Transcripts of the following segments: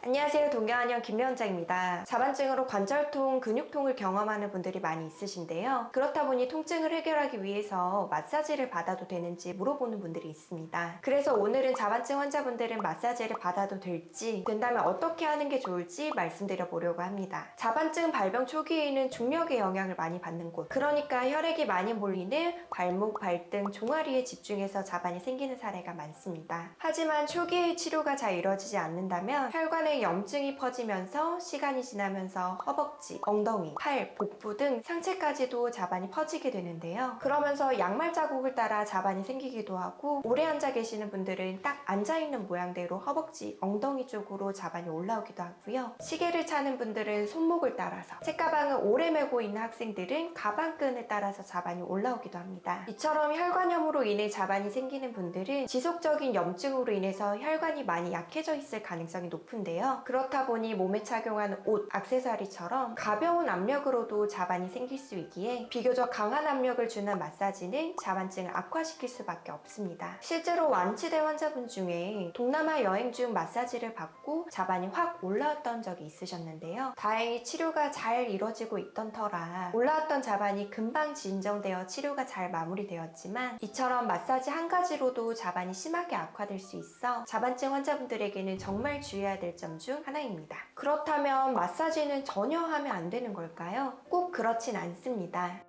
안녕하세요. 동경한의원 김명장입니다. 자반증으로 관절통, 근육통을 경험하는 분들이 많이 있으신데요. 그렇다 보니 통증을 해결하기 위해서 마사지를 받아도 되는지 물어보는 분들이 있습니다. 그래서 오늘은 자반증 환자분들은 마사지를 받아도 될지 된다면 어떻게 하는 게 좋을지 말씀드려 보려고 합니다. 자반증 발병 초기에는 중력의 영향을 많이 받는 곳 그러니까 혈액이 많이 몰리는 발목, 발등, 종아리에 집중해서 자반이 생기는 사례가 많습니다. 하지만 초기의 치료가 잘 이루어지지 않는다면 혈관 에 염증이 퍼지면서 시간이 지나면서 허벅지, 엉덩이, 팔, 복부 등 상체까지도 자반이 퍼지게 되는데요. 그러면서 양말 자국을 따라 자반이 생기기도 하고 오래 앉아 계시는 분들은 딱 앉아있는 모양대로 허벅지, 엉덩이 쪽으로 자반이 올라오기도 하고요. 시계를 차는 분들은 손목을 따라서 책가방을 오래 메고 있는 학생들은 가방끈을 따라서 자반이 올라오기도 합니다. 이처럼 혈관염으로 인해 자반이 생기는 분들은 지속적인 염증으로 인해서 혈관이 많이 약해져 있을 가능성이 높은데요. 그렇다 보니 몸에 착용하는 옷, 액세서리처럼 가벼운 압력으로도 자반이 생길 수 있기에 비교적 강한 압력을 주는 마사지는 자반증을 악화시킬 수밖에 없습니다. 실제로 완치된 환자분 중에 동남아 여행 중 마사지를 받고 자반이 확 올라왔던 적이 있으셨는데요. 다행히 치료가 잘 이루어지고 있던 터라 올라왔던 자반이 금방 진정되어 치료가 잘 마무리되었지만 이처럼 마사지 한 가지로도 자반이 심하게 악화될 수 있어 자반증 환자분들에게는 정말 주의해야 될 점중 하나입니다. 그렇다면 마사지는 전혀 하면 안 되는 걸까요? 꼭 그렇진 않습니다.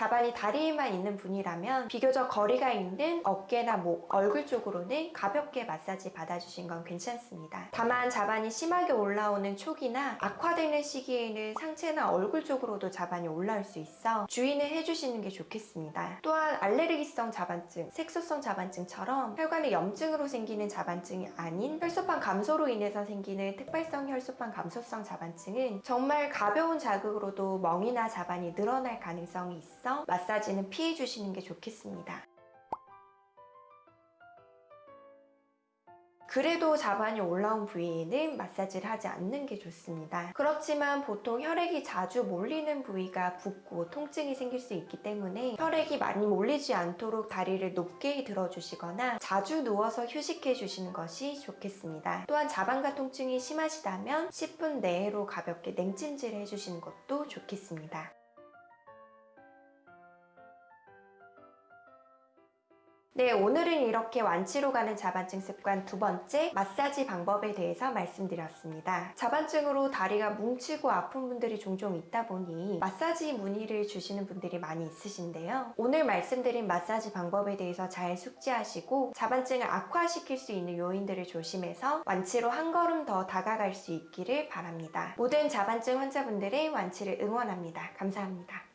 자반이 다리에만 있는 분이라면 비교적 거리가 있는 어깨나 목, 얼굴 쪽으로는 가볍게 마사지 받아주신 건 괜찮습니다. 다만 자반이 심하게 올라오는 초기나 악화되는 시기에는 상체나 얼굴 쪽으로도 자반이 올라올 수 있어 주의는 해주시는 게 좋겠습니다. 또한 알레르기성 자반증, 색소성 자반증처럼 혈관의 염증으로 생기는 자반증이 아닌 혈소판 감소로 인해서 생기는 특발성 혈소판 감소성 자반증은 정말 가벼운 자극으로도 멍이나 자반이 늘어날 가능성이 있어 마사지는 피해 주시는 게 좋겠습니다. 그래도 자반이 올라온 부위에는 마사지를 하지 않는 게 좋습니다. 그렇지만 보통 혈액이 자주 몰리는 부위가 붓고 통증이 생길 수 있기 때문에 혈액이 많이 몰리지 않도록 다리를 높게 들어주시거나 자주 누워서 휴식해 주시는 것이 좋겠습니다. 또한 자반과 통증이 심하시다면 10분 내로 가볍게 냉찜질 해주시는 것도 좋겠습니다. 네, 오늘은 이렇게 완치로 가는 자반증 습관 두 번째 마사지 방법에 대해서 말씀드렸습니다. 자반증으로 다리가 뭉치고 아픈 분들이 종종 있다 보니 마사지 문의를 주시는 분들이 많이 있으신데요. 오늘 말씀드린 마사지 방법에 대해서 잘 숙지하시고 자반증을 악화시킬 수 있는 요인들을 조심해서 완치로 한 걸음 더 다가갈 수 있기를 바랍니다. 모든 자반증 환자분들의 완치를 응원합니다. 감사합니다.